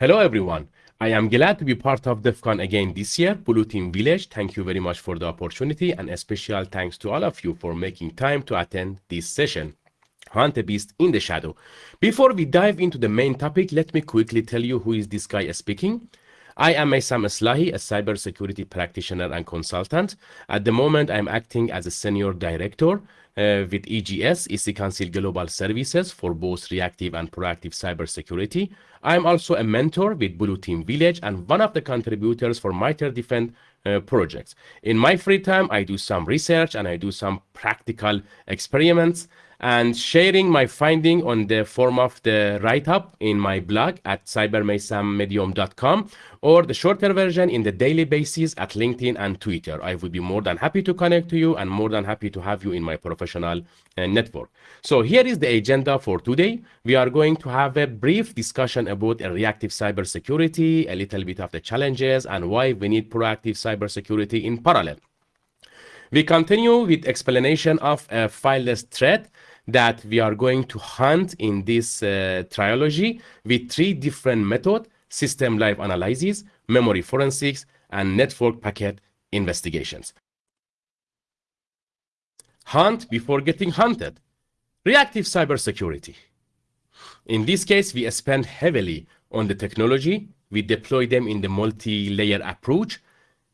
Hello, everyone. I am glad to be part of DEF CON again this year, Blue Team Village. Thank you very much for the opportunity and a special thanks to all of you for making time to attend this session. Hunt a Beast in the Shadow. Before we dive into the main topic, let me quickly tell you who is this guy speaking. I am Meisam Eslahi, a cybersecurity practitioner and consultant. At the moment, I'm acting as a senior director uh, with EGS, EC Council Global Services for both reactive and proactive cybersecurity. I'm also a mentor with Blue Team Village and one of the contributors for MITRE Defend uh, projects. In my free time, I do some research and I do some practical experiments and sharing my finding on the form of the write-up in my blog at cybermaysammedium.com or the shorter version in the daily basis at LinkedIn and Twitter. I would be more than happy to connect to you and more than happy to have you in my professional uh, network. So here is the agenda for today. We are going to have a brief discussion about a reactive cybersecurity, a little bit of the challenges and why we need proactive cybersecurity in parallel. We continue with explanation of a fileless threat that we are going to hunt in this uh, trilogy with three different methods, system live analysis, memory forensics, and network packet investigations. Hunt before getting hunted. Reactive cybersecurity. In this case, we spend heavily on the technology. We deploy them in the multi-layer approach.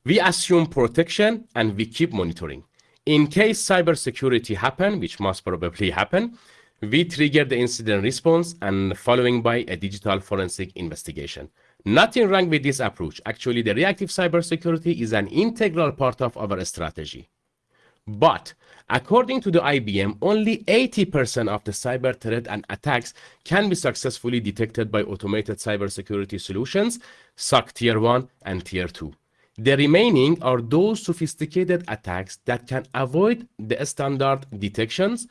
We assume protection and we keep monitoring. In case cybersecurity happen, which must probably happen, we trigger the incident response and following by a digital forensic investigation. Nothing wrong with this approach. Actually, the reactive cybersecurity is an integral part of our strategy. But according to the IBM, only 80% of the cyber threat and attacks can be successfully detected by automated cybersecurity solutions, SOC Tier 1 and Tier 2. The remaining are those sophisticated attacks that can avoid the standard detections,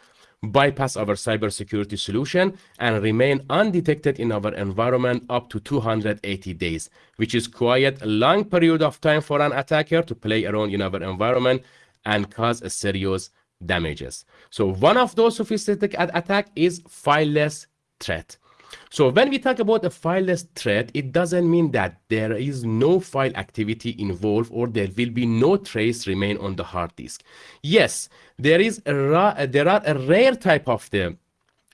bypass our cybersecurity solution, and remain undetected in our environment up to 280 days, which is quite a long period of time for an attacker to play around in our environment and cause serious damages. So one of those sophisticated attack is fileless threat. So when we talk about a fileless threat, it doesn't mean that there is no file activity involved or there will be no trace remain on the hard disk. Yes, there is a there are a rare type of the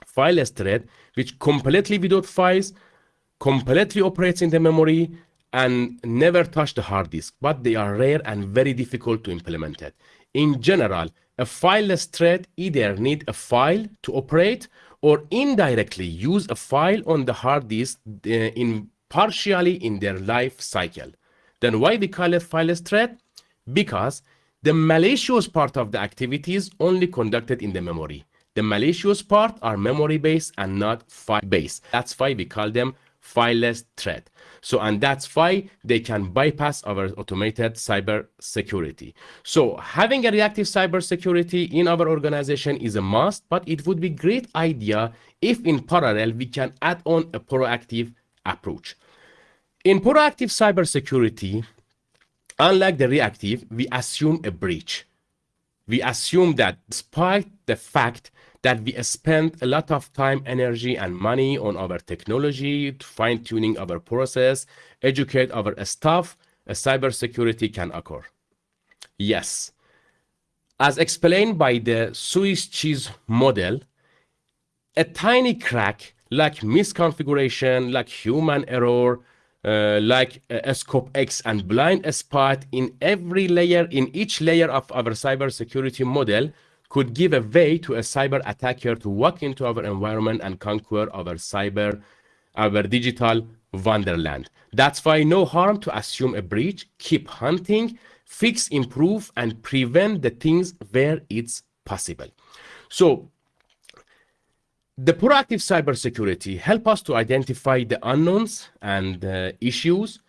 fileless threat which completely without files, completely operates in the memory and never touch the hard disk, but they are rare and very difficult to implement it. In general, a fileless thread either need a file to operate or indirectly use a file on the hard disk uh, in partially in their life cycle. Then why we call it fileless thread? Because the malicious part of the activities is only conducted in the memory. The malicious part are memory-based and not file-based. That's why we call them fileless thread. So, and that's why they can bypass our automated cyber security. So having a reactive cyber security in our organization is a must, but it would be great idea if in parallel we can add on a proactive approach. In proactive cyber security, unlike the reactive, we assume a breach. We assume that despite the fact that we spend a lot of time, energy, and money on our technology, fine tuning our process, educate our staff, a cybersecurity can occur. Yes. As explained by the Swiss cheese model, a tiny crack like misconfiguration, like human error, uh, like uh, scope X and blind spot in every layer, in each layer of our cybersecurity model could give a way to a cyber attacker to walk into our environment and conquer our cyber, our digital wonderland. That's why no harm to assume a breach, keep hunting, fix, improve, and prevent the things where it's possible. So the proactive cybersecurity help us to identify the unknowns and uh, issues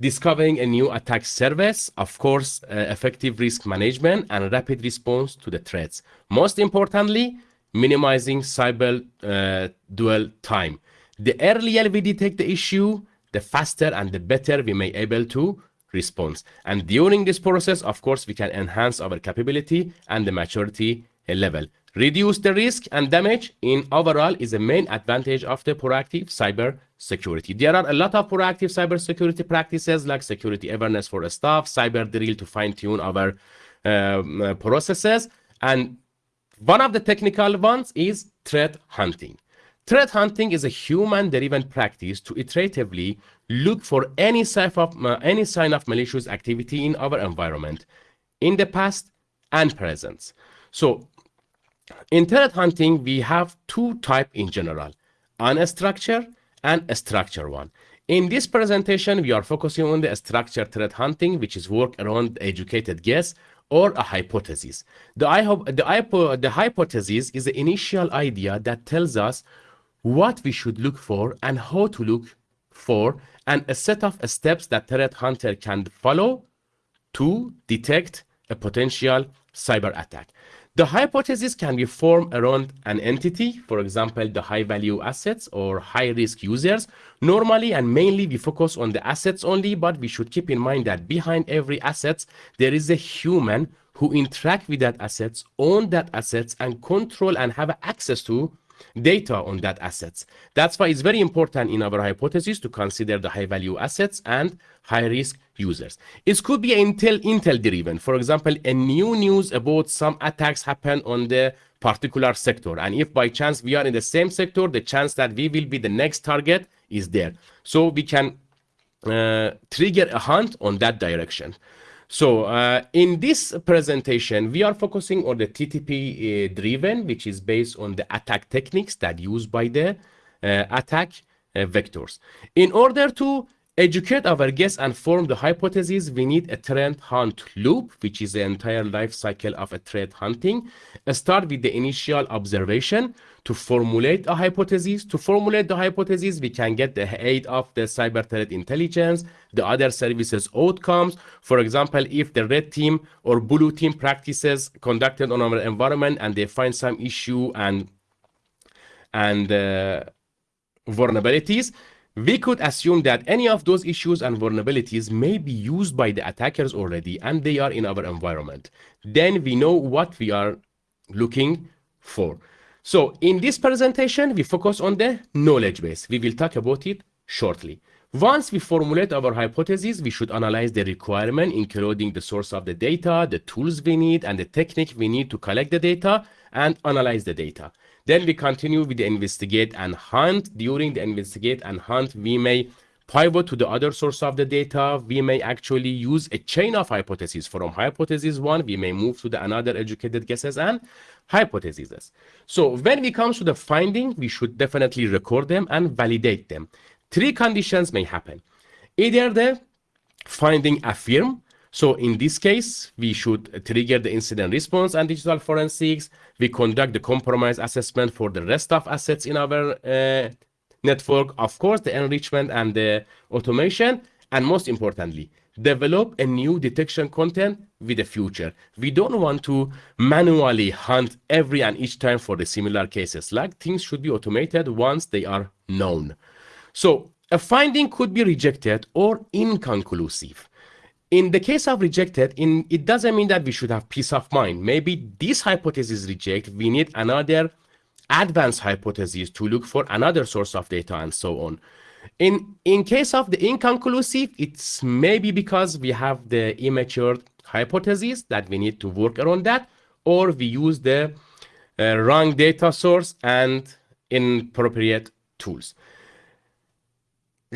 discovering a new attack surface, of course, uh, effective risk management and rapid response to the threats. Most importantly, minimizing cyber uh, dwell time. The earlier we detect the issue, the faster and the better we may able to respond. And during this process, of course, we can enhance our capability and the maturity level. Reduce the risk and damage in overall is the main advantage of the proactive cyber security. There are a lot of proactive cybersecurity practices like security awareness for staff, cyber drill to fine tune our um, uh, processes. And one of the technical ones is threat hunting. Threat hunting is a human-driven practice to iteratively look for any sign, of, uh, any sign of malicious activity in our environment, in the past and present. So in threat hunting, we have two types in general, unstructured and a structured one. In this presentation, we are focusing on the structured threat hunting, which is work around educated guess or a hypothesis. The, the, the hypothesis is the initial idea that tells us what we should look for and how to look for and a set of steps that threat hunter can follow to detect a potential cyber attack. The hypothesis can be formed around an entity, for example, the high value assets or high risk users. Normally and mainly we focus on the assets only, but we should keep in mind that behind every asset, there is a human who interact with that assets, own that assets and control and have access to data on that assets. That's why it's very important in our hypothesis to consider the high value assets and high risk users. It could be Intel, Intel driven. For example, a new news about some attacks happen on the particular sector. And if by chance we are in the same sector, the chance that we will be the next target is there. So we can uh, trigger a hunt on that direction. So uh, in this presentation, we are focusing on the TTP uh, driven, which is based on the attack techniques that used by the uh, attack uh, vectors. In order to educate our guests and form the hypothesis, we need a threat hunt loop, which is the entire life cycle of a threat hunting. Start with the initial observation to formulate a hypothesis. To formulate the hypothesis, we can get the aid of the cyber threat intelligence, the other services outcomes. For example, if the red team or blue team practices conducted on our environment and they find some issue and and uh, vulnerabilities, we could assume that any of those issues and vulnerabilities may be used by the attackers already and they are in our environment. Then we know what we are looking for. So in this presentation, we focus on the knowledge base. We will talk about it shortly. Once we formulate our hypothesis, we should analyze the requirement, including the source of the data, the tools we need, and the technique we need to collect the data and analyze the data. Then we continue with the investigate and hunt. During the investigate and hunt, we may pivot to the other source of the data. We may actually use a chain of hypotheses. From hypothesis one, we may move to the another educated guesses and hypotheses. So when we come to the finding, we should definitely record them and validate them. Three conditions may happen. Either the finding affirm, so in this case, we should trigger the incident response and digital forensics. We conduct the compromise assessment for the rest of assets in our uh, network. Of course, the enrichment and the automation. And most importantly, develop a new detection content with the future. We don't want to manually hunt every and each time for the similar cases. Like things should be automated once they are known. So a finding could be rejected or inconclusive. In the case of rejected, in, it doesn't mean that we should have peace of mind. Maybe this hypothesis reject, we need another advanced hypothesis to look for another source of data and so on. In, in case of the inconclusive, it's maybe because we have the immature hypothesis that we need to work around that, or we use the uh, wrong data source and inappropriate tools.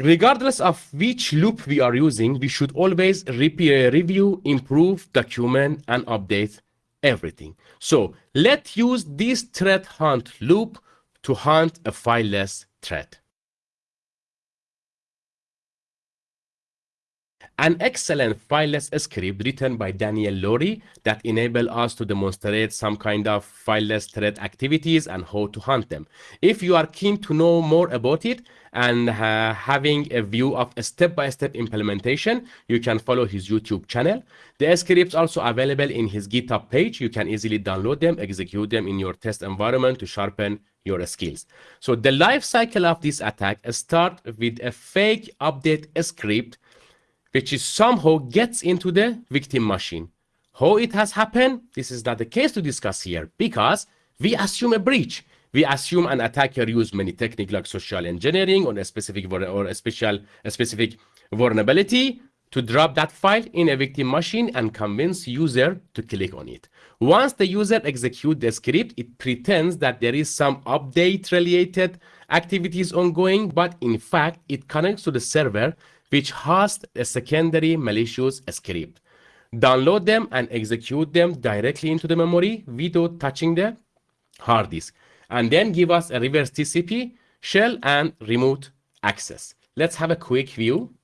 Regardless of which loop we are using, we should always uh, review, improve, document, and update everything. So let's use this threat hunt loop to hunt a fileless threat. An excellent fileless script written by Daniel Lowrie that enable us to demonstrate some kind of fileless threat activities and how to hunt them. If you are keen to know more about it and uh, having a view of a step-by-step -step implementation, you can follow his YouTube channel. The scripts also available in his GitHub page. You can easily download them, execute them in your test environment to sharpen your skills. So the life cycle of this attack start with a fake update script which is somehow gets into the victim machine. How it has happened, this is not the case to discuss here because we assume a breach. we assume an attacker used many techniques like social engineering on a specific or a special a specific vulnerability to drop that file in a victim machine and convince user to click on it. Once the user execute the script, it pretends that there is some update related activities ongoing, but in fact, it connects to the server which hosts a secondary malicious script. Download them and execute them directly into the memory without touching the hard disk. And then give us a reverse TCP shell and remote access. Let's have a quick view.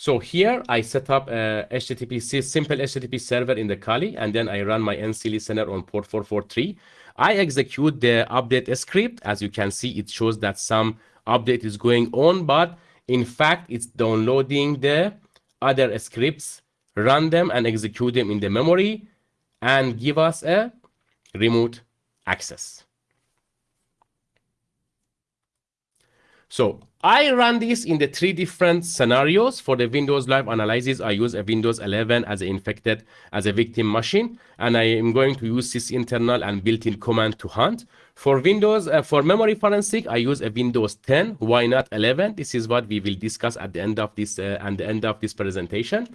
So here I set up a HTTP simple HTTP server in the Kali, and then I run my NC listener on port 443. I execute the update script. As you can see, it shows that some update is going on, but in fact, it's downloading the other scripts, run them and execute them in the memory, and give us a remote access. So I run this in the three different scenarios. For the Windows Live analysis, I use a Windows 11 as an infected, as a victim machine, and I am going to use sysinternal and built-in command to hunt. For Windows, uh, for memory forensic, I use a Windows 10. Why not 11? This is what we will discuss at the end of this uh, and the end of this presentation.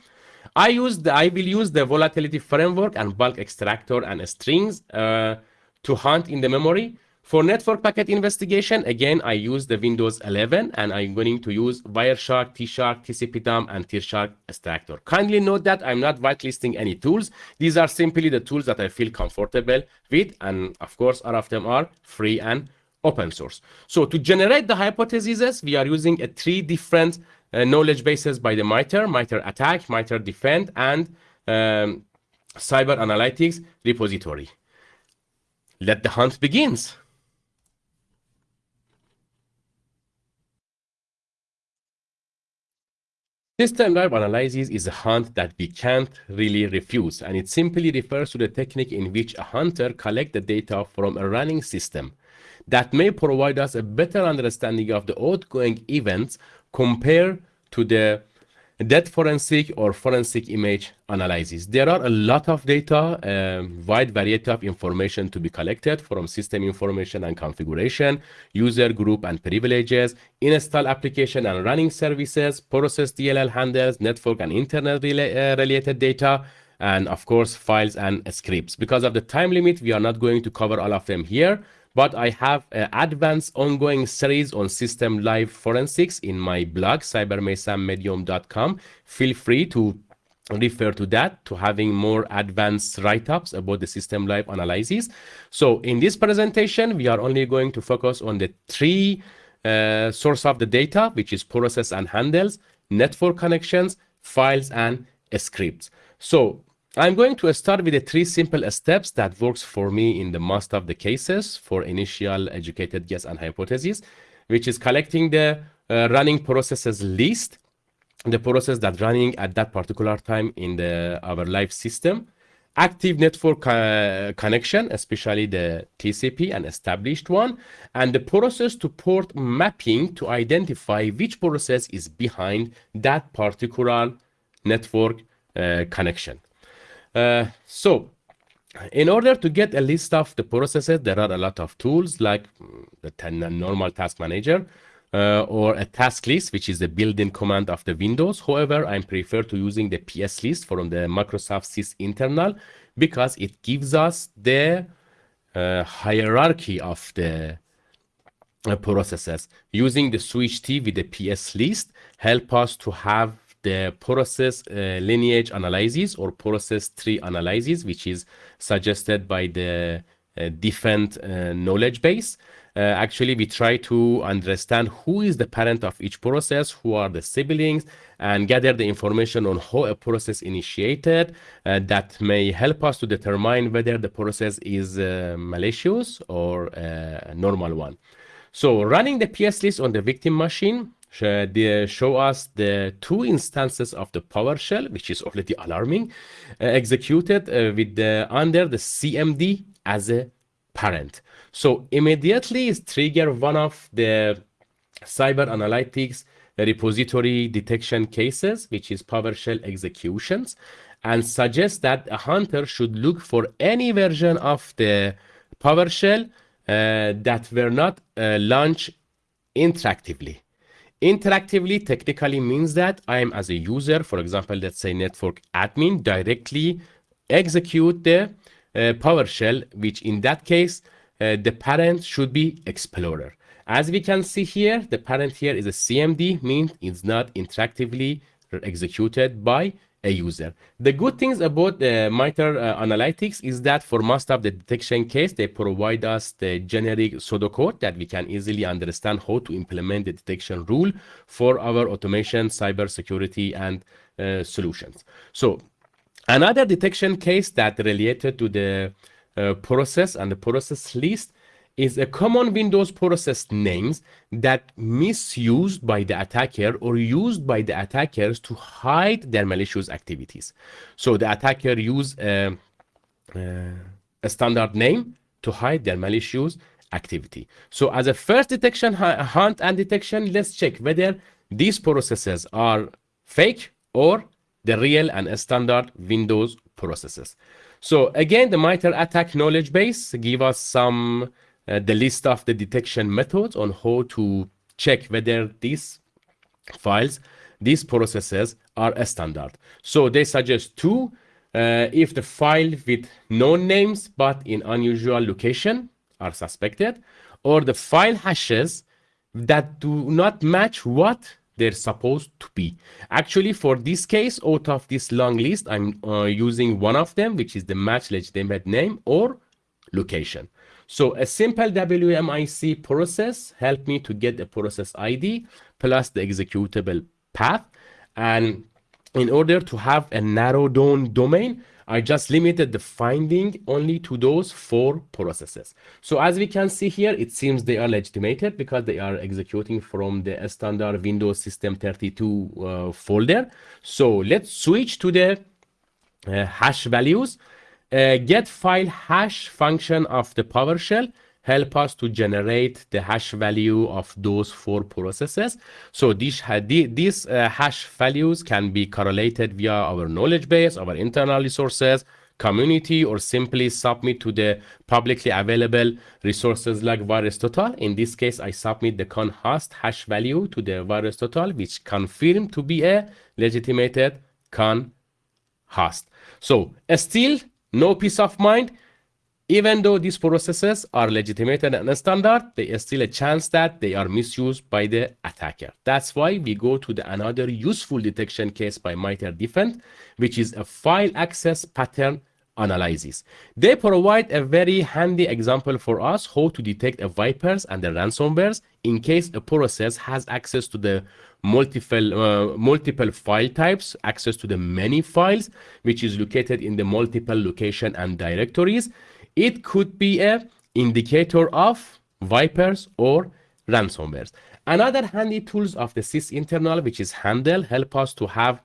I use the, I will use the volatility framework and bulk extractor and strings uh, to hunt in the memory. For network packet investigation, again, I use the Windows 11 and I'm going to use Wireshark, T-Shark, tcpdump, and T-Shark extractor. Kindly note that I'm not whitelisting any tools. These are simply the tools that I feel comfortable with. And of course, all of them are free and open source. So to generate the hypotheses, we are using a three different uh, knowledge bases by the MITRE, MITRE ATT&CK, MITRE defend, and um, cyber analytics repository. Let the hunt begins. System live analysis is a hunt that we can't really refuse, and it simply refers to the technique in which a hunter collects the data from a running system that may provide us a better understanding of the outgoing events compared to the death forensic or forensic image analysis. There are a lot of data, a wide variety of information to be collected from system information and configuration, user group and privileges, install application and running services, process DLL handles, network and internet uh, related data, and of course, files and scripts. Because of the time limit, we are not going to cover all of them here but I have an advanced ongoing series on system live forensics in my blog, cybermesammedium.com. Feel free to refer to that to having more advanced write-ups about the system live analysis. So in this presentation, we are only going to focus on the three uh, source of the data, which is process and handles, network connections, files, and scripts. So I'm going to start with the three simple steps that works for me in the most of the cases for initial educated guess and hypothesis, which is collecting the uh, running processes list, the process that running at that particular time in the our live system, active network uh, connection, especially the TCP, an established one, and the process to port mapping to identify which process is behind that particular network uh, connection. Uh, so in order to get a list of the processes, there are a lot of tools like the normal task manager uh, or a task list, which is the built-in command of the Windows. However, I prefer to using the PS list from the Microsoft Sys internal because it gives us the uh, hierarchy of the uh, processes. Using the switch T with the PS list help us to have the process uh, lineage analysis or process tree analysis, which is suggested by the uh, different uh, knowledge base. Uh, actually, we try to understand who is the parent of each process, who are the siblings, and gather the information on how a process initiated uh, that may help us to determine whether the process is uh, malicious or a normal one. So running the PS list on the victim machine they show us the two instances of the PowerShell, which is already alarming, uh, executed uh, with the under the CMD as a parent. So immediately it trigger one of the cyber analytics repository detection cases, which is PowerShell executions, and suggests that a hunter should look for any version of the PowerShell uh, that were not uh, launched interactively. Interactively technically means that I am as a user, for example, let's say network admin, directly execute the uh, PowerShell, which in that case, uh, the parent should be Explorer. As we can see here, the parent here is a CMD, means it's not interactively executed by a user. The good things about the MITRE uh, Analytics is that for most of the detection case, they provide us the generic pseudocode that we can easily understand how to implement the detection rule for our automation, cybersecurity, and uh, solutions. So another detection case that related to the uh, process and the process list is a common Windows process names that misused by the attacker or used by the attackers to hide their malicious activities. So the attacker use a, a standard name to hide their malicious activity. So as a first detection hunt and detection, let's check whether these processes are fake or the real and standard Windows processes. So again, the MITRE ATT&CK knowledge base give us some uh, the list of the detection methods on how to check whether these files, these processes are a standard. So they suggest two, uh, if the file with known names but in unusual location are suspected, or the file hashes that do not match what they're supposed to be. Actually, for this case, out of this long list, I'm uh, using one of them, which is the match legitimate name or location. So a simple WMIC process helped me to get the process ID plus the executable path. And in order to have a narrow down domain, I just limited the finding only to those four processes. So as we can see here, it seems they are legitimated because they are executing from the standard Windows System 32 uh, folder. So let's switch to the uh, hash values uh, get file hash function of the PowerShell help us to generate the hash value of those four processes. So these, these uh, hash values can be correlated via our knowledge base, our internal resources, community, or simply submit to the publicly available resources like VirusTotal. In this case, I submit the conhost hash value to the VirusTotal, which confirmed to be a legitimated con host. So still no peace of mind. Even though these processes are legitimated and standard, there is still a chance that they are misused by the attacker. That's why we go to the another useful detection case by MITRE Defend, which is a file access pattern analysis. They provide a very handy example for us how to detect a wipers and the ransomwares in case a process has access to the multiple uh, multiple file types, access to the many files, which is located in the multiple location and directories. It could be a indicator of wipers or ransomwares. Another handy tools of the sysinternal, which is Handle, help us to have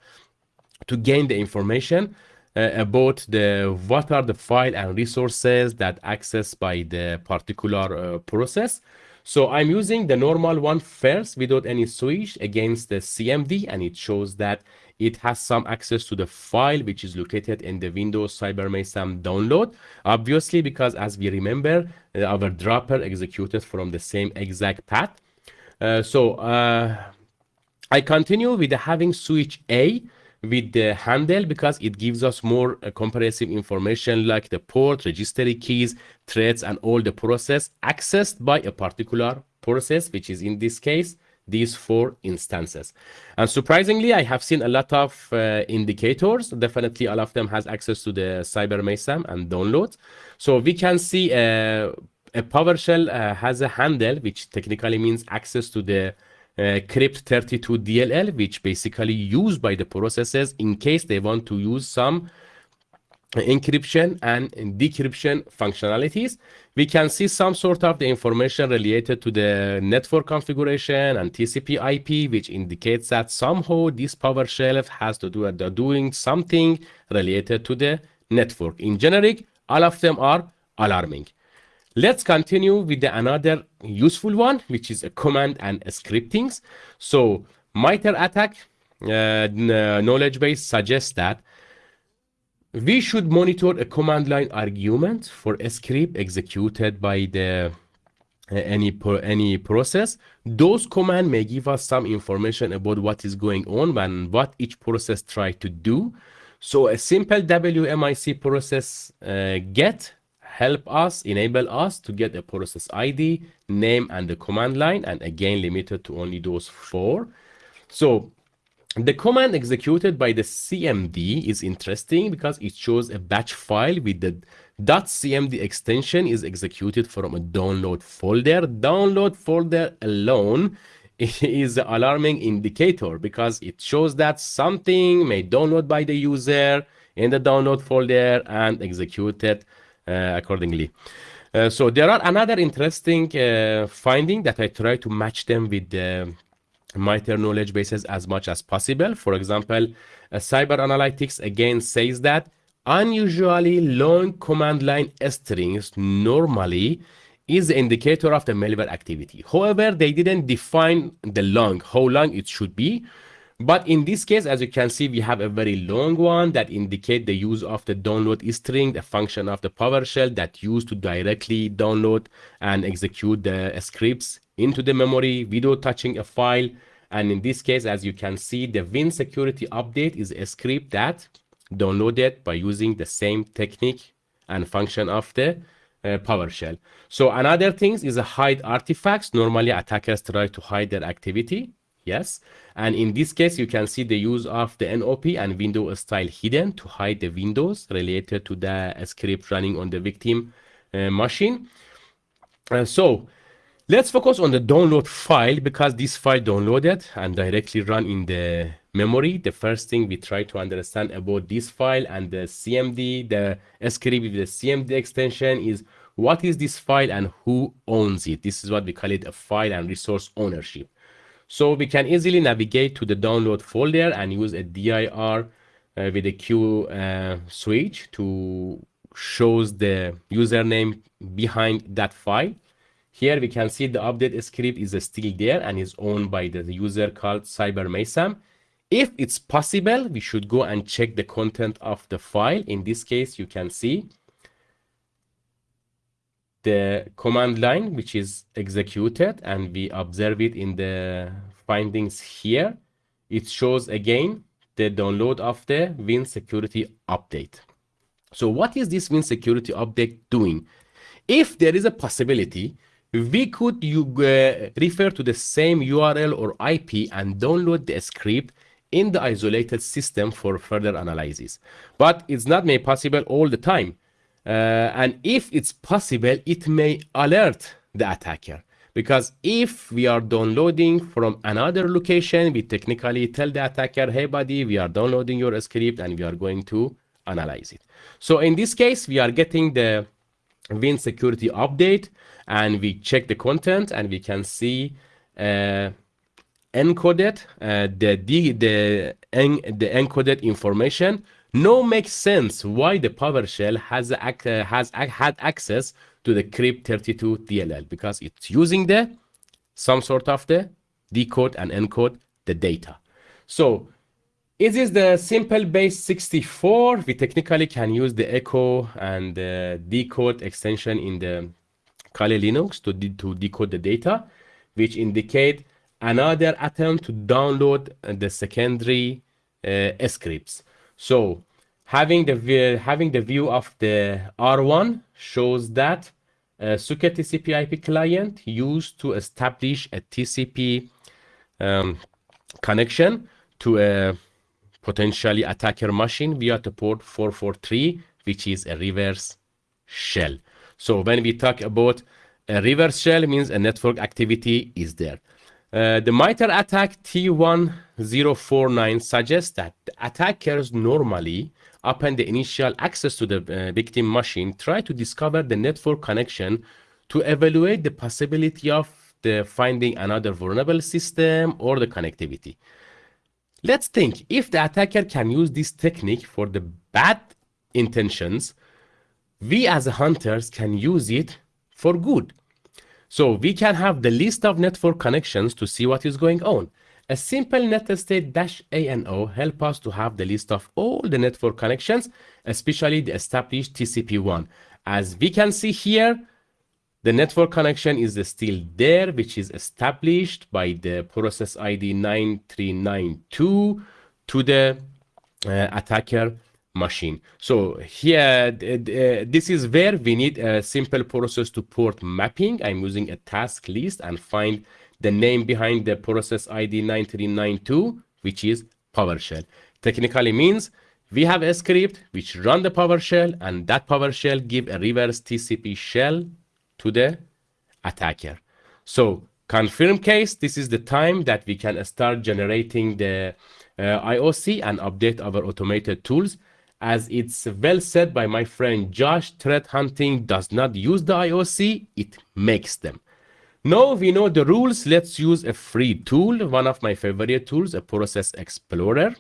to gain the information uh, about the what are the file and resources that accessed by the particular uh, process. So I'm using the normal one first without any switch against the CMD and it shows that it has some access to the file which is located in the Windows CyberMesam download. Obviously, because as we remember, uh, our dropper executed from the same exact path. Uh, so uh, I continue with having switch A with the handle because it gives us more uh, comprehensive information like the port, registry keys, threads, and all the process accessed by a particular process, which is in this case, these four instances. And surprisingly, I have seen a lot of uh, indicators. Definitely all of them has access to the CyberMesam and downloads. So we can see uh, a PowerShell uh, has a handle, which technically means access to the crypt32 DLL, which basically used by the processes in case they want to use some encryption and decryption functionalities. We can see some sort of the information related to the network configuration and TCP IP, which indicates that somehow this PowerShell has to do uh, doing something related to the network. In generic, all of them are alarming. Let's continue with the another useful one, which is a command and a scriptings. So MITRE ATT&CK uh, knowledge base suggests that we should monitor a command line argument for a script executed by the any any process those command may give us some information about what is going on and what each process try to do so a simple wmic process uh, get help us enable us to get a process id name and the command line and again limited to only those four so the command executed by the cmd is interesting because it shows a batch file with the .cmd extension is executed from a download folder. Download folder alone is the alarming indicator because it shows that something may download by the user in the download folder and executed accordingly. Uh, so there are another interesting uh, finding that I try to match them with the MITRE knowledge bases as much as possible. For example, Cyber Analytics again says that unusually long command line strings normally is the indicator of the malware activity. However, they didn't define the long, how long it should be. But in this case, as you can see, we have a very long one that indicate the use of the download string, the function of the PowerShell that used to directly download and execute the scripts into the memory without touching a file. And in this case, as you can see, the Win security update is a script that downloaded by using the same technique and function of the uh, PowerShell. So another thing is a hide artifacts. Normally attackers try to hide their activity. Yes. And in this case, you can see the use of the NOP and window style hidden to hide the windows related to the script running on the victim uh, machine. Uh, so let's focus on the download file because this file downloaded and directly run in the memory, the first thing we try to understand about this file and the CMD, the script with the CMD extension is what is this file and who owns it? This is what we call it a file and resource ownership. So we can easily navigate to the download folder and use a dir uh, with a Q uh, switch to shows the username behind that file. Here we can see the update script is still there and is owned by the user called CyberMesam. If it's possible, we should go and check the content of the file. In this case, you can see the command line, which is executed, and we observe it in the findings here. It shows again the download of the Win security update. So what is this Win security update doing? If there is a possibility, we could you, uh, refer to the same URL or IP and download the script in the isolated system for further analysis. But it's not made possible all the time. Uh, and if it's possible, it may alert the attacker. Because if we are downloading from another location, we technically tell the attacker, hey buddy, we are downloading your script and we are going to analyze it. So in this case, we are getting the Win security update and we check the content and we can see uh, encoded uh, the the the, en the encoded information no makes sense why the PowerShell has uh, has had access to the crypt32 DLL because it's using the some sort of the decode and encode the data. So it is the simple base 64. We technically can use the echo and the decode extension in the Kali Linux to, de to decode the data, which indicate another attempt to download the secondary uh, scripts. So having the having the view of the R1 shows that a Socket TCP IP client used to establish a TCP um, connection to a potentially attacker machine via the port 443, which is a reverse shell. So when we talk about a reverse shell means a network activity is there. Uh, the MITRE ATT&CK T1049 suggests that attackers normally, upon the initial access to the uh, victim machine, try to discover the network connection to evaluate the possibility of the finding another vulnerable system or the connectivity. Let's think if the attacker can use this technique for the bad intentions, we as hunters can use it for good. So we can have the list of network connections to see what is going on. A simple netstat dash ANO help us to have the list of all the network connections, especially the established TCP1. As we can see here, The network connection is still there, which is established by the process ID 9392 to the uh, attacker machine. So here, uh, this is where we need a simple process to port mapping. I'm using a task list and find the name behind the process ID 9392, which is PowerShell. Technically means we have a script which run the PowerShell and that PowerShell give a reverse TCP shell to the attacker. So confirm case, this is the time that we can start generating the uh, IOC and update our automated tools. As it's well said by my friend Josh, threat hunting does not use the IOC, it makes them. Now we know the rules, let's use a free tool, one of my favorite tools, a process explorer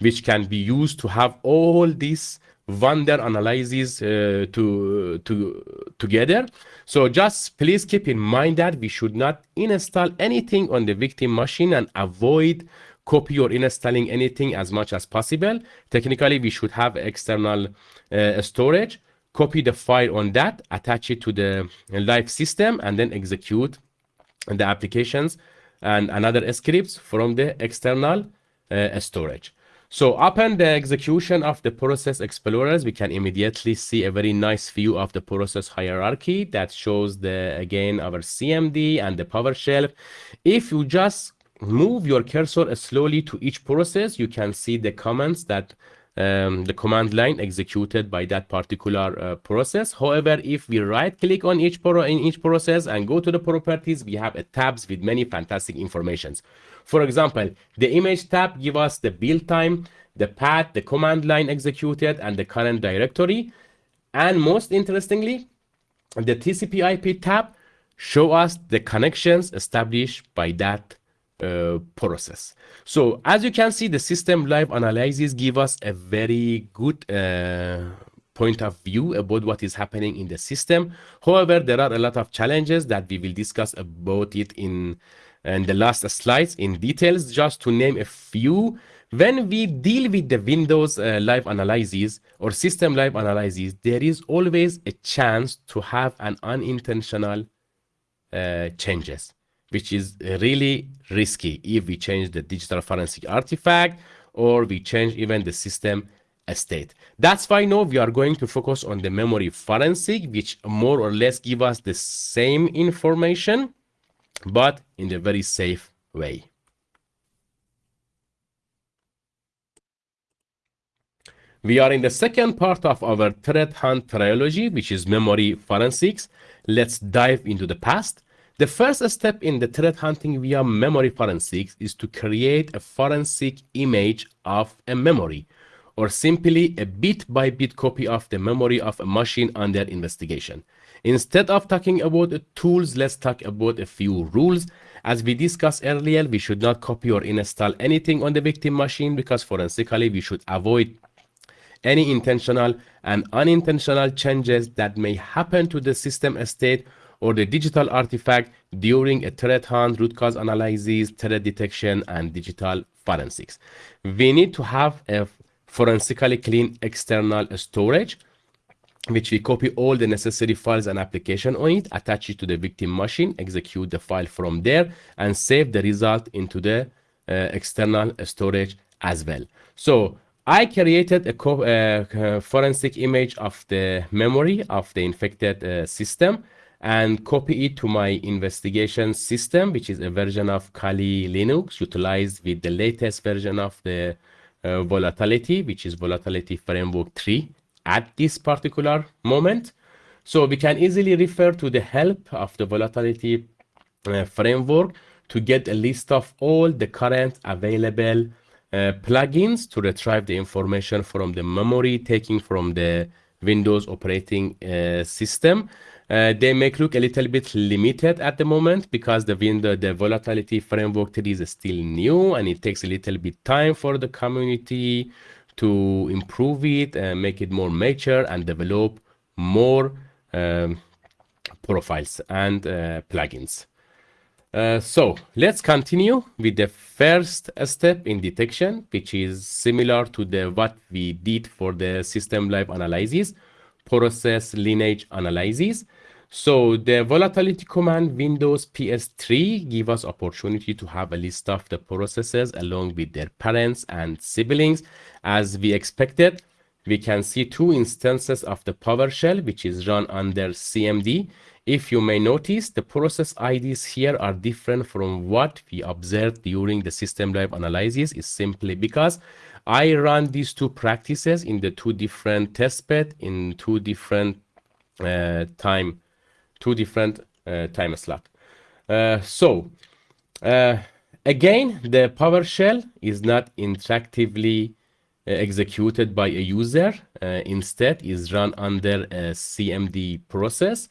which can be used to have all these wonder analyses uh, to, to, together. So just please keep in mind that we should not install anything on the victim machine and avoid copy or installing anything as much as possible. Technically, we should have external uh, storage, copy the file on that, attach it to the live system, and then execute the applications and another scripts from the external uh, storage. So upon the execution of the process explorers, we can immediately see a very nice view of the process hierarchy that shows the, again, our CMD and the PowerShell. If you just move your cursor slowly to each process, you can see the comments that um, the command line executed by that particular uh, process. However, if we right click on each pro in each process and go to the properties, we have a tabs with many fantastic informations. For example, the image tab give us the build time, the path, the command line executed, and the current directory. And most interestingly, the TCP IP tab show us the connections established by that uh, process. So as you can see, the system live analysis give us a very good uh, point of view about what is happening in the system. However, there are a lot of challenges that we will discuss about it in, in the last slides in details. Just to name a few, when we deal with the Windows uh, live analysis or system live analysis, there is always a chance to have an unintentional uh, changes which is really risky if we change the digital forensic artifact or we change even the system state. That's why now we are going to focus on the memory forensic, which more or less give us the same information, but in a very safe way. We are in the second part of our threat hunt trilogy, which is memory forensics. Let's dive into the past. The first step in the threat hunting via memory forensics is to create a forensic image of a memory, or simply a bit-by-bit -bit copy of the memory of a machine under investigation. Instead of talking about tools, let's talk about a few rules. As we discussed earlier, we should not copy or install anything on the victim machine because forensically we should avoid any intentional and unintentional changes that may happen to the system state or the digital artifact during a threat hunt, root cause analysis, threat detection, and digital forensics. We need to have a forensically clean external storage which we copy all the necessary files and application on it, attach it to the victim machine, execute the file from there, and save the result into the uh, external storage as well. So I created a uh, forensic image of the memory of the infected uh, system and copy it to my investigation system, which is a version of Kali Linux utilized with the latest version of the uh, volatility, which is volatility framework 3 at this particular moment. So we can easily refer to the help of the volatility uh, framework to get a list of all the current available uh, plugins to retrieve the information from the memory taking from the Windows operating uh, system uh, they may look a little bit limited at the moment because the window, the volatility framework is still new and it takes a little bit time for the community to improve it and make it more mature and develop more um, profiles and uh, plugins. Uh, so let's continue with the first step in detection, which is similar to the what we did for the system live analysis, process lineage analysis. So the volatility command windows.pstree give us opportunity to have a list of the processes along with their parents and siblings. As we expected, we can see two instances of the PowerShell, which is run under CMD. If you may notice, the process IDs here are different from what we observed during the system level analysis is simply because I run these two practices in the two different test bed in two different uh, time two different uh, time slot. Uh, so uh, again, the PowerShell is not interactively executed by a user. instead, is run under a CMD process.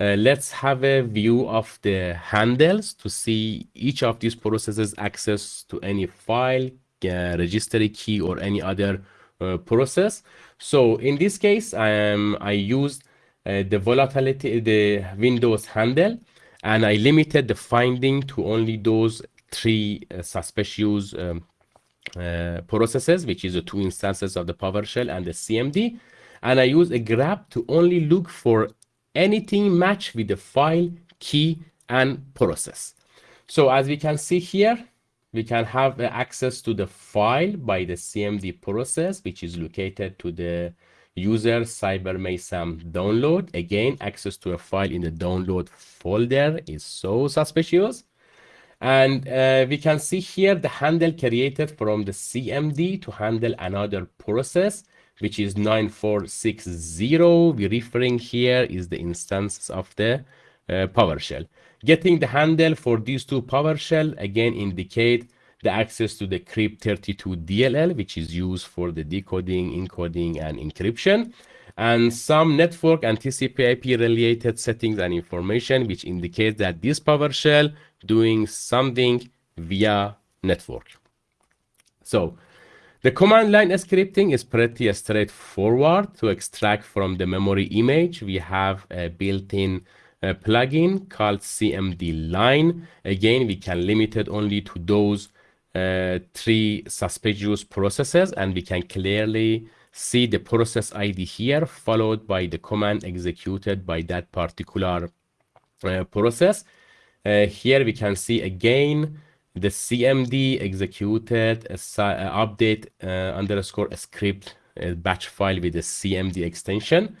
Uh, let's have a view of the handles to see each of these processes access to any file, uh, registry key, or any other uh, process. So in this case, I, um, I used uh, the volatility, the Windows handle, and I limited the finding to only those three uh, suspicious um, uh, processes, which is the two instances of the PowerShell and the CMD. And I use a grep to only look for anything match with the file, key, and process. So as we can see here, we can have access to the file by the CMD process, which is located to the user CyberMeisam download. Again, access to a file in the download folder is so suspicious. And uh, we can see here the handle created from the CMD to handle another process, which is 9460. We're referring here is the instance of the uh, PowerShell. Getting the handle for these two PowerShell again indicate the access to the crypt32 DLL, which is used for the decoding, encoding, and encryption, and some network and TCP/IP related settings and information, which indicates that this PowerShell doing something via network. So the command line scripting is pretty straightforward to extract from the memory image. We have a built-in uh, plugin called CMD line. Again, we can limit it only to those uh, three suspicious processes and we can clearly see the process ID here followed by the command executed by that particular uh, process. Uh, here we can see again the CMD executed a, a update uh, underscore script a batch file with the CMD extension.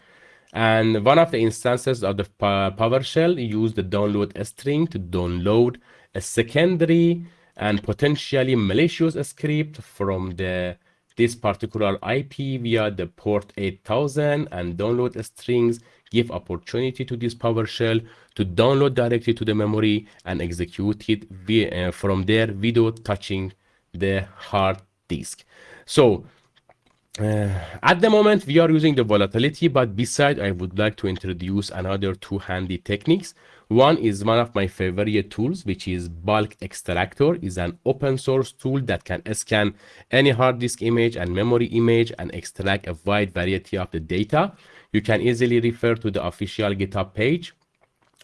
And one of the instances of the PowerShell used the download string to download a secondary and potentially malicious script from the this particular IP via the port 8000 and download strings give opportunity to this PowerShell to download directly to the memory and execute it via, uh, from there without touching the hard disk. So uh, at the moment, we are using the volatility, but besides, I would like to introduce another two handy techniques. One is one of my favorite tools, which is bulk extractor is an open source tool that can scan any hard disk image and memory image and extract a wide variety of the data. You can easily refer to the official GitHub page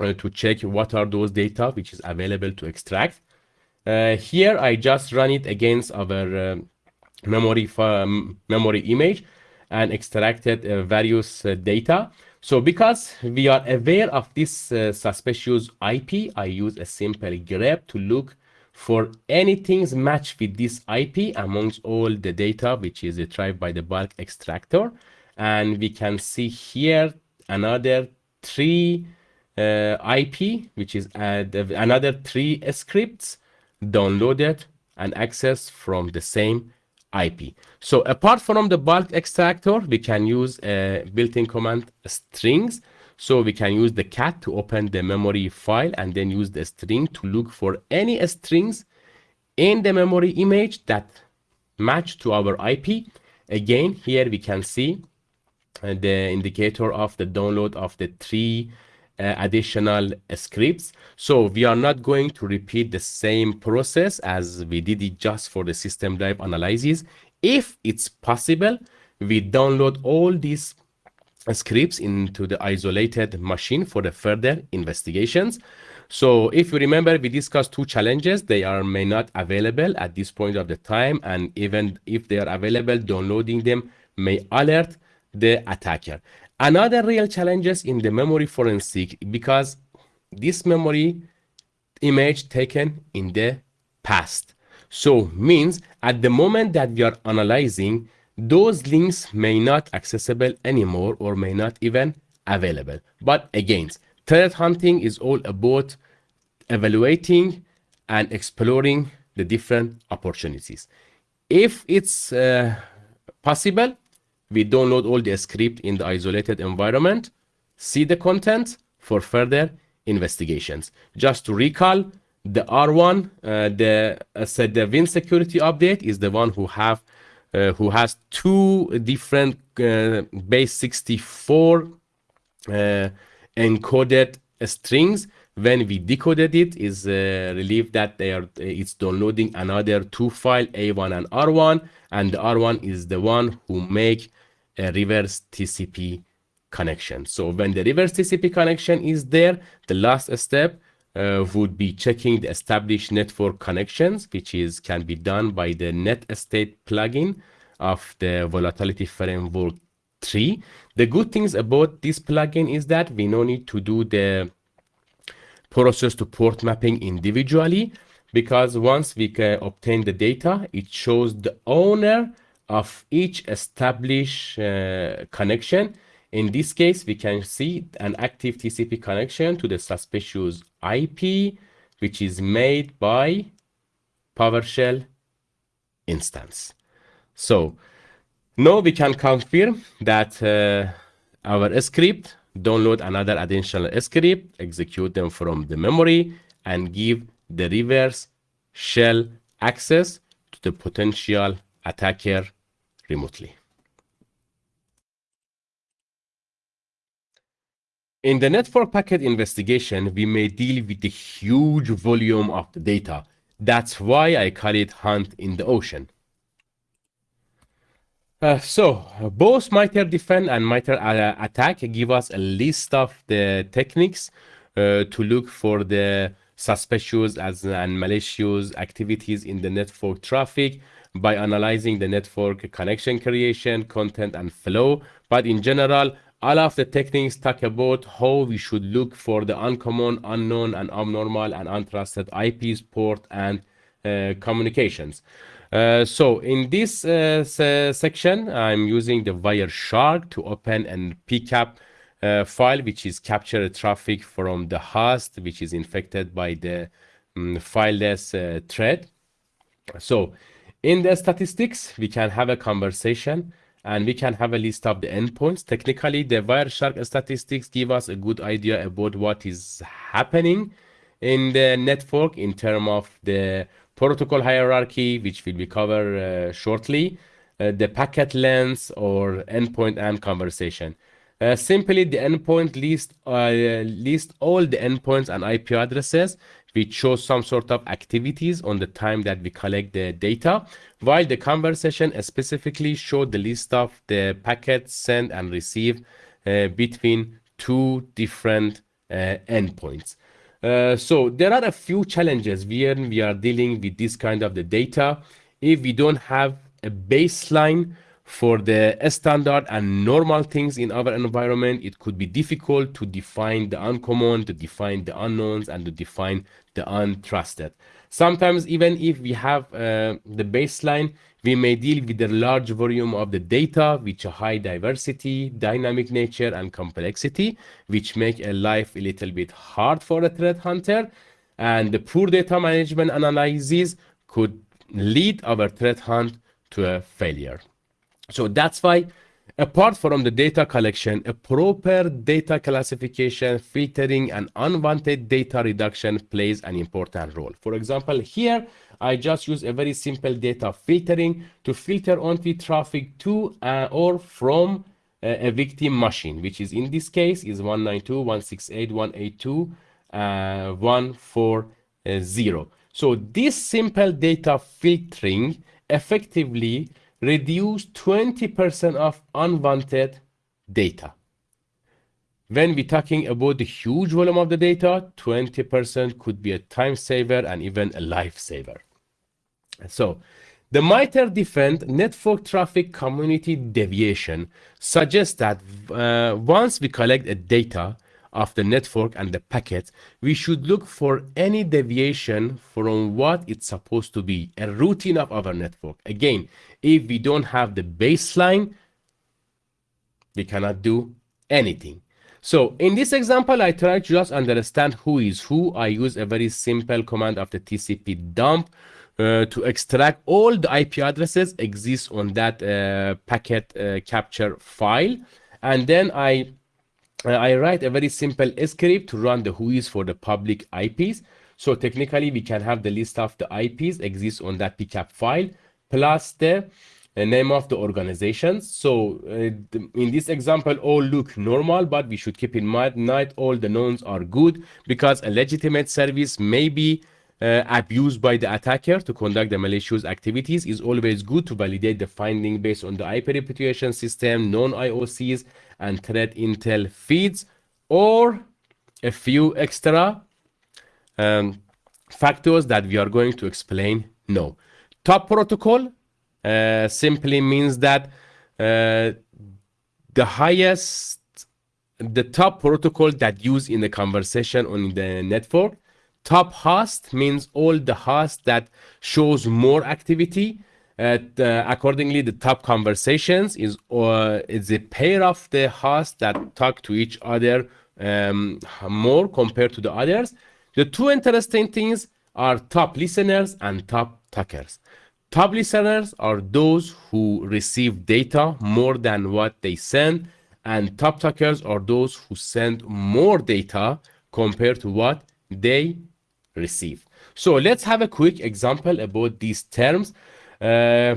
uh, to check what are those data which is available to extract. Uh, here, I just run it against our uh, memory, um, memory image and extracted uh, various uh, data. So because we are aware of this uh, suspicious IP, I use a simple grep to look for anything matched with this IP amongst all the data which is retrieved by the bulk extractor. And we can see here another three uh, IP, which is uh, another three scripts downloaded and accessed from the same IP. So apart from the bulk extractor, we can use a built-in command strings. So we can use the cat to open the memory file and then use the string to look for any strings in the memory image that match to our IP. Again, here we can see uh, the indicator of the download of the three uh, Uh, additional scripts. So we are not going to repeat the same process as we did it just for the system drive analysis. If it's possible, we download all these scripts into the isolated machine for the further investigations. So if you remember, we discussed two challenges. They are may not available at this point of the time. And even if they are available, downloading them may alert the attacker. Another real challenges in the memory forensic because this memory image taken in the past. So means at the moment that we are analyzing, those links may not accessible anymore or may not even available. But again, threat hunting is all about evaluating and exploring the different opportunities. If it's uh, possible, we download all the script in the isolated environment, see the content for further investigations. Just to recall, the R1, uh, the uh, said the Win security update is the one who have uh, who has two different uh, base 64 uh, encoded strings when we decoded it is uh, relieved that they are it's downloading another two file a1 and r1 and the r1 is the one who make a reverse tcp connection. So when the reverse tcp connection is there the last step uh, would be checking the established network connections which is can be done by the NetStat plugin of the volatility framework 3 the good things about this plugin is that we no need to do the process to port mapping individually because once we can obtain the data, it shows the owner of each established uh, connection. In this case, we can see an active TCP connection to the suspicious IP, which is made by PowerShell instance. So now we can confirm that uh, our script download another additional script, execute them from the memory, and give the reverse shell access to the potential attacker remotely. In the network packet investigation, we may deal with the huge volume of the data. That's why I call it hunt in the ocean. Uh, so both MITRE D3FEND and MITRE uh, ATT&CK give us a list of the techniques uh, to look for the suspicious as and malicious activities in the network traffic by analyzing the network connection creation, content, and flow. But in general, all of the techniques talk about how we should look for the uncommon, unknown, and abnormal and untrusted IPs, port, and uh, communications. Uh, so in this uh, section, I'm using the Wireshark to open an PCAP uh, file, which is capture traffic from the host, which is infected by the um, fileless uh, thread. So in the statistics, we can have a conversation and we can have a list of the endpoints. Technically, the Wireshark statistics give us a good idea about what is happening in the network in terms of the protocol hierarchy, which will be covered uh, shortly, uh, the packet length or endpoint and conversation. Uh, simply, the endpoint list uh, list all the endpoints and IP addresses which show some sort of activities on the time that we collect the data, while the conversation specifically show the list of the packets sent and received uh, between two different uh, endpoints. Uh, so there are a few challenges when we are dealing with this kind of the data. If we don't have a baseline for the standard and normal things in our environment, it could be difficult to define the uncommon, to define the unknowns, and to define the untrusted. Sometimes even if we have uh, the baseline, we may deal with a large volume of the data, which a high diversity, dynamic nature, and complexity, which make a life a little bit hard for a threat hunter. And the poor data management analysis could lead our threat hunt to a failure. So that's why Apart from the data collection, a proper data classification, filtering, and unwanted data reduction plays an important role. For example, here, I just use a very simple data filtering to filter onto traffic to uh, or from uh, a victim machine, which is in this case is 192.168.182.140. Uh, so this simple data filtering effectively reduce 20% of unwanted data. When we're talking about the huge volume of the data, 20% could be a time saver and even a life saver. So The MITRE D3FEND network traffic community deviation suggests that uh, once we collect a data of the network and the packet, we should look for any deviation from what it's supposed to be, a routine of our network. Again, if we don't have the baseline, we cannot do anything. So in this example, I try to just understand who is who. I use a very simple command of the TCP dump uh, to extract all the IP addresses exist on that uh, packet uh, capture file. And then I, I write a very simple script to run the whois for the public IPs. So technically we can have the list of the IPs exist on that pcap file plus the uh, name of the organizations. So uh, in this example, all look normal, but we should keep in mind not all the knowns are good because a legitimate service may be uh, abused by the attacker to conduct the malicious activities is always good to validate the finding based on the IP reputation system, known IOCs, and thread intel feeds, or a few extra um, factors that we are going to explain No, Top protocol uh, simply means that uh, the highest, the top protocol that used in the conversation on the network. Top host means all the hosts that shows more activity uh, accordingly the top conversations is uh, is a pair of the hosts that talk to each other um, more compared to the others the two interesting things are top listeners and top talkers top listeners are those who receive data more than what they send and top talkers are those who send more data compared to what they receive. So let's have a quick example about these terms. Uh,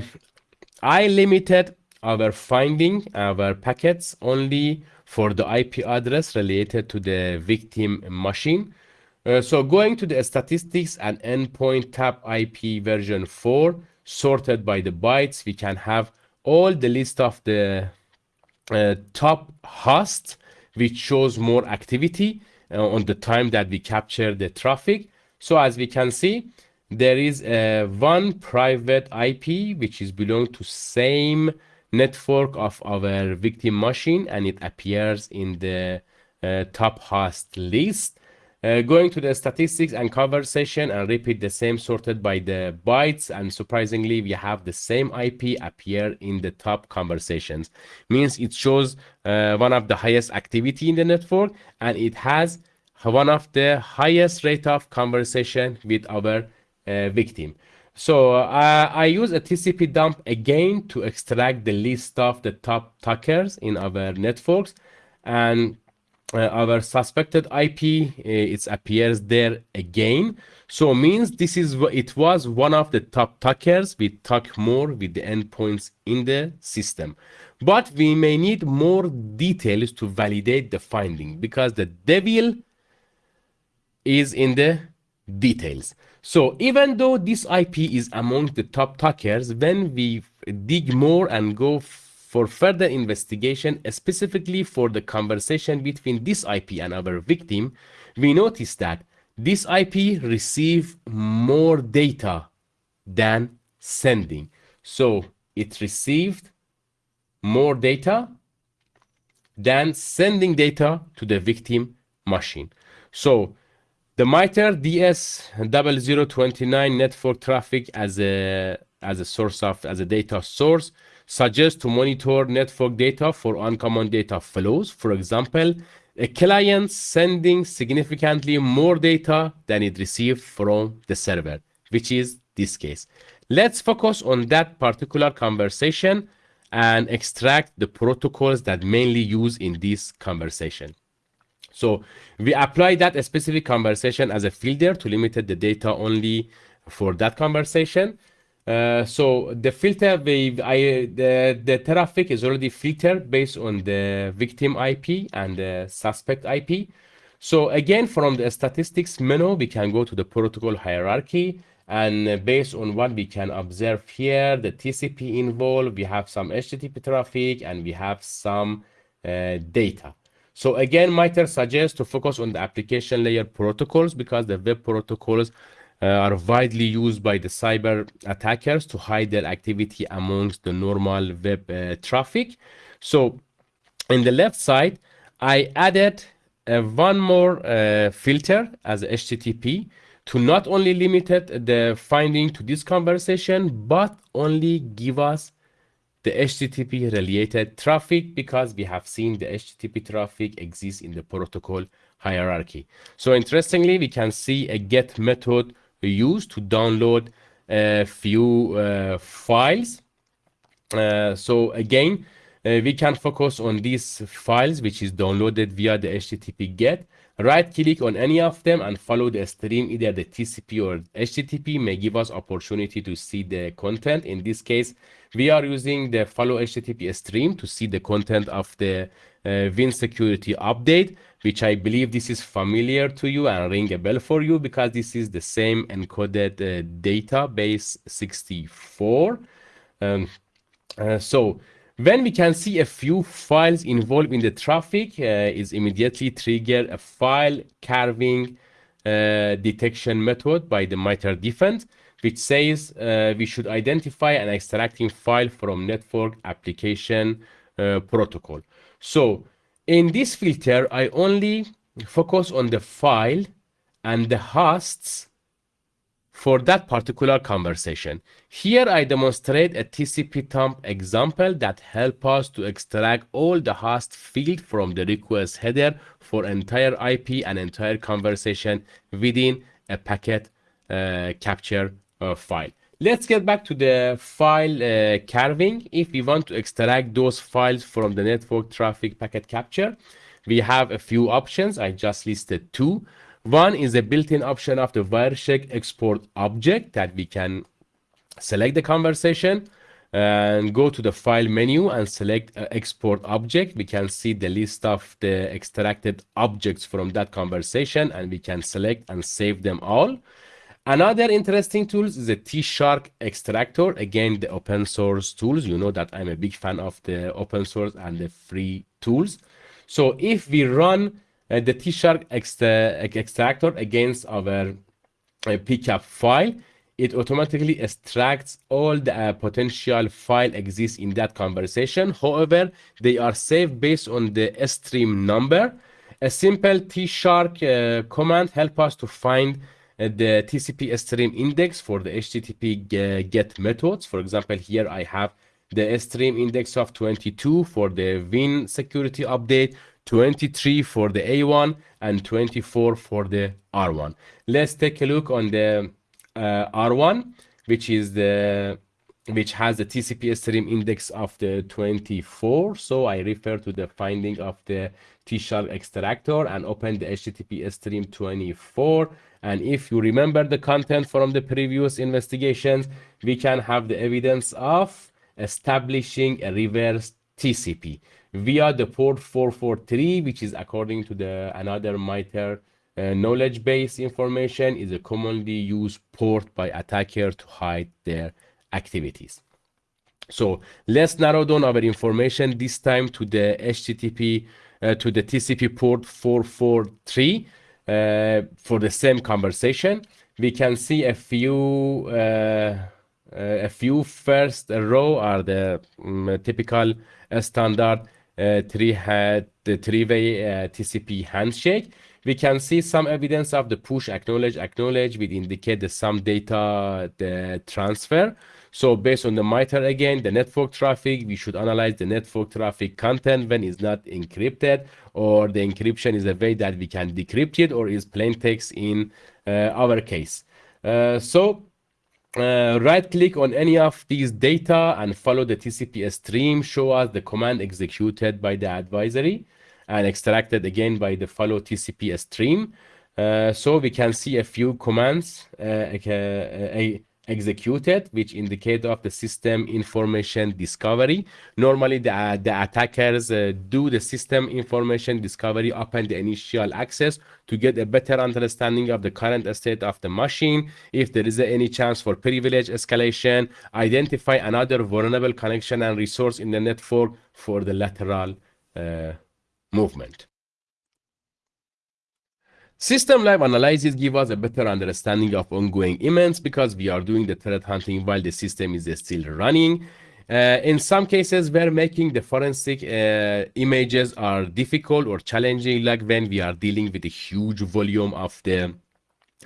I limited our finding our packets only for the IP address related to the victim machine. Uh, so going to the statistics and endpoint tab IP version 4 sorted by the bytes, we can have all the list of the uh, top host which shows more activity uh, on the time that we capture the traffic so as we can see, there is a one private IP which is belong to same network of our victim machine and it appears in the uh, top host list. Uh, going to the statistics and conversation and repeat the same sorted by the bytes and surprisingly we have the same IP appear in the top conversations means it shows uh, one of the highest activity in the network and it has one of the highest rate of conversation with our uh, victim. So uh, I use a TCP dump again to extract the list of the top talkers in our networks and uh, our suspected IP uh, it appears there again. So means this is it was one of the top talkers. We talk more with the endpoints in the system, but we may need more details to validate the finding because the devil is in the details. So even though this IP is among the top talkers, when we dig more and go for further investigation, specifically for the conversation between this IP and our victim, we notice that this IP receive more data than sending. So it received more data than sending data to the victim machine. So the MITRE DS0029 network traffic as a as a source of as a data source suggests to monitor network data for uncommon data flows. For example, a client sending significantly more data than it received from the server, which is this case. Let's focus on that particular conversation and extract the protocols that mainly use in this conversation. So we apply that specific conversation as a filter to limit the data only for that conversation. Uh, so the filter, we, I, the, the traffic is already filtered based on the victim IP and the suspect IP. So again, from the statistics menu, we can go to the protocol hierarchy. And based on what we can observe here, the TCP involved, we have some HTTP traffic and we have some uh, data. So again, MITRE suggests to focus on the application layer protocols because the web protocols uh, are widely used by the cyber attackers to hide their activity amongst the normal web uh, traffic. So in the left side, I added uh, one more uh, filter as HTTP to not only limit the finding to this conversation, but only give us the HTTP related traffic because we have seen the HTTP traffic exists in the protocol hierarchy. So interestingly, we can see a get method used to download a few uh, files. Uh, so again, uh, we can focus on these files, which is downloaded via the HTTP GET. Right click on any of them and follow the stream, either the TCP or HTTP may give us opportunity to see the content. In this case, we are using the follow HTTP stream to see the content of the uh, Win security update, which I believe this is familiar to you and ring a bell for you because this is the same encoded uh, database 64. Um, uh, so when we can see a few files involved in the traffic, uh, is immediately trigger a file carving uh, detection method by the MITRE defense, which says uh, we should identify an extracting file from network application uh, protocol. So in this filter, I only focus on the file and the hosts for that particular conversation. Here I demonstrate a TCP dump example that help us to extract all the host field from the request header for entire IP and entire conversation within a packet uh, capture uh, file. Let's get back to the file uh, carving. If we want to extract those files from the network traffic packet capture, we have a few options. I just listed two. One is a built-in option of the Wireshark export object that we can select the conversation and go to the file menu and select uh, export object. We can see the list of the extracted objects from that conversation and we can select and save them all. Another interesting tools is a T-Shark extractor. Again, the open source tools. You know that I'm a big fan of the open source and the free tools. So if we run uh, the T-Shark extractor against our uh, PCAP file, it automatically extracts all the uh, potential file exists in that conversation. However, they are saved based on the stream number. A simple T-Shark uh, command help us to find uh, the TCP stream index for the HTTP get methods. For example, here I have the stream index of 22 for the Win security update, 23 for the A1 and 24 for the R1. Let's take a look on the uh, R1, which is the which has the TCP stream index of the 24. So I refer to the finding of the T-Shark extractor and open the HTTP stream 24. And if you remember the content from the previous investigations, we can have the evidence of establishing a reverse TCP via the port 443, which is according to the another MITRE uh, knowledge base information is a commonly used port by attacker to hide their activities. So let's narrow down our information this time to the HTTP, uh, to the TCP port 443 uh, for the same conversation. We can see a few uh, uh, a few first row are the um, typical standard uh, three had the three-way uh, TCP handshake. We can see some evidence of the push acknowledge acknowledge which indicate that some data the transfer. So based on the MITRE again, the network traffic, we should analyze the network traffic content when it's not encrypted or the encryption is a way that we can decrypt it or is plain text in uh, our case. Uh, so uh, right click on any of these data and follow the TCP stream, show us the command executed by the advisory and extracted again by the follow TCP stream. Uh, so we can see a few commands, uh, a, executed, which indicate of the system information discovery. Normally, the, uh, the attackers uh, do the system information discovery upon the initial access to get a better understanding of the current state of the machine. If there is any chance for privilege escalation, identify another vulnerable connection and resource in the network for the lateral uh, movement. System live analysis give us a better understanding of ongoing events because we are doing the threat hunting while the system is still running. Uh, in some cases where making the forensic uh, images are difficult or challenging, like when we are dealing with a huge volume of the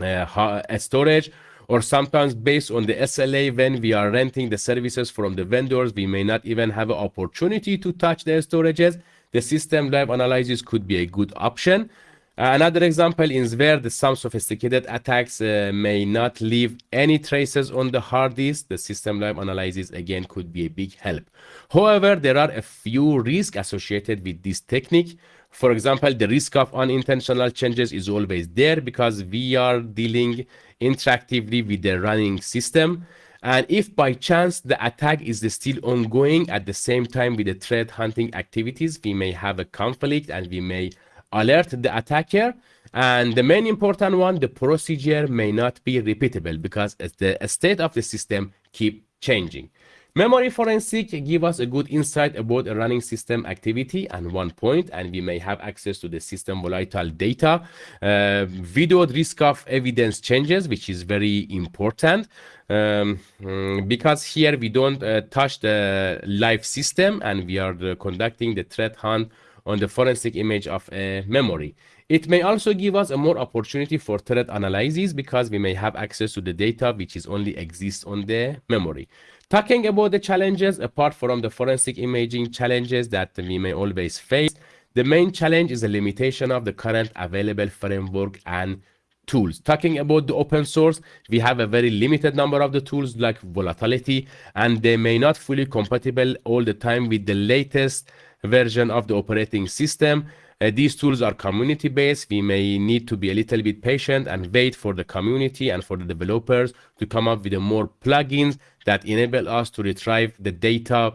uh, storage, or sometimes based on the SLA when we are renting the services from the vendors, we may not even have an opportunity to touch the storages. The system live analysis could be a good option. Uh, another example is where the, some sophisticated attacks uh, may not leave any traces on the hard disk. The system live analysis again could be a big help. However, there are a few risks associated with this technique. For example, the risk of unintentional changes is always there because we are dealing interactively with the running system. And if by chance the attack is still ongoing at the same time with the threat hunting activities, we may have a conflict and we may alert the attacker. And the main important one, the procedure may not be repeatable because the state of the system keep changing. Memory forensic give us a good insight about a running system activity and one point, and we may have access to the system volatile data, uh, video risk of evidence changes, which is very important um, mm, because here we don't uh, touch the live system and we are uh, conducting the threat hunt on the forensic image of a memory. It may also give us a more opportunity for threat analysis because we may have access to the data which is only exists on the memory. Talking about the challenges, apart from the forensic imaging challenges that we may always face, the main challenge is the limitation of the current available framework and tools. Talking about the open source, we have a very limited number of the tools like volatility, and they may not fully compatible all the time with the latest version of the operating system. Uh, these tools are community based. We may need to be a little bit patient and wait for the community and for the developers to come up with more plugins that enable us to retrieve the data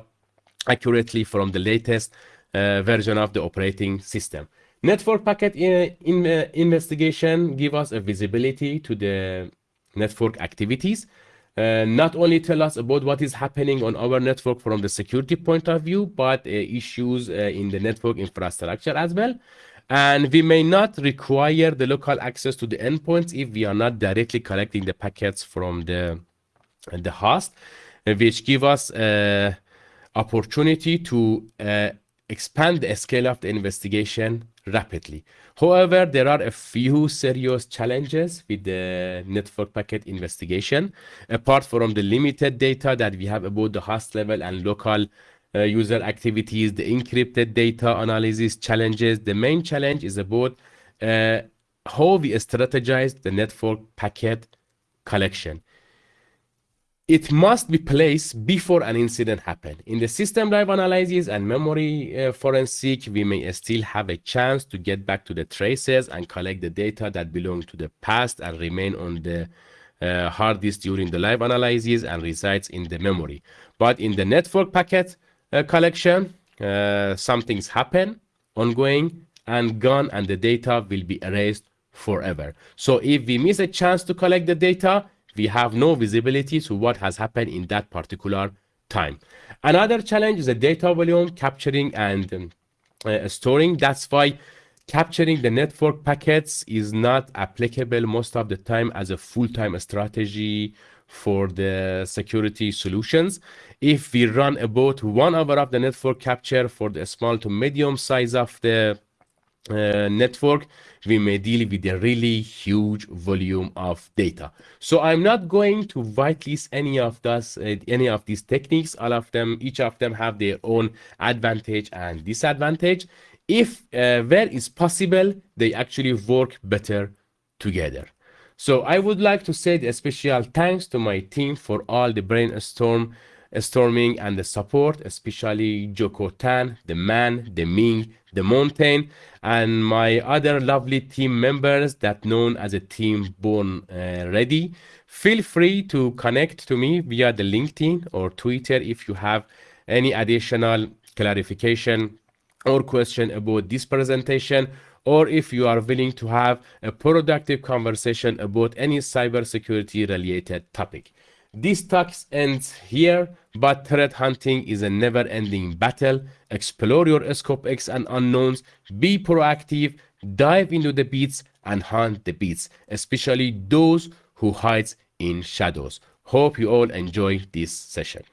accurately from the latest uh, version of the operating system. Network packet in, in, uh, investigation give us a visibility to the network activities uh, not only tell us about what is happening on our network from the security point of view, but uh, issues uh, in the network infrastructure as well. And we may not require the local access to the endpoints if we are not directly collecting the packets from the, the host, uh, which give us uh, opportunity to uh, expand the scale of the investigation rapidly. However, there are a few serious challenges with the network packet investigation. Apart from the limited data that we have about the host level and local uh, user activities, the encrypted data analysis challenges, the main challenge is about uh, how we strategize the network packet collection it must be placed before an incident happen. In the system live analysis and memory uh, forensic, we may still have a chance to get back to the traces and collect the data that belong to the past and remain on the uh, hard disk during the live analysis and resides in the memory. But in the network packet uh, collection, uh, some things happen ongoing and gone and the data will be erased forever. So if we miss a chance to collect the data, we have no visibility to what has happened in that particular time. Another challenge is the data volume capturing and um, uh, storing. That's why capturing the network packets is not applicable most of the time as a full-time strategy for the security solutions. If we run about one hour of the network capture for the small to medium size of the uh, network, we may deal with a really huge volume of data. So I'm not going to whitelist any of this, uh, any of these techniques. All of them, each of them have their own advantage and disadvantage. If uh, where is possible, they actually work better together. So I would like to say a special thanks to my team for all the brainstorm storming and the support, especially Joko Tan, the man, the Ming, the mountain, and my other lovely team members that known as a team born uh, ready. Feel free to connect to me via the LinkedIn or Twitter if you have any additional clarification or question about this presentation or if you are willing to have a productive conversation about any cybersecurity related topic. This talk ends here, but threat hunting is a never-ending battle. Explore your scope X and unknowns, be proactive, dive into the beats, and hunt the beats, especially those who hides in shadows. Hope you all enjoy this session.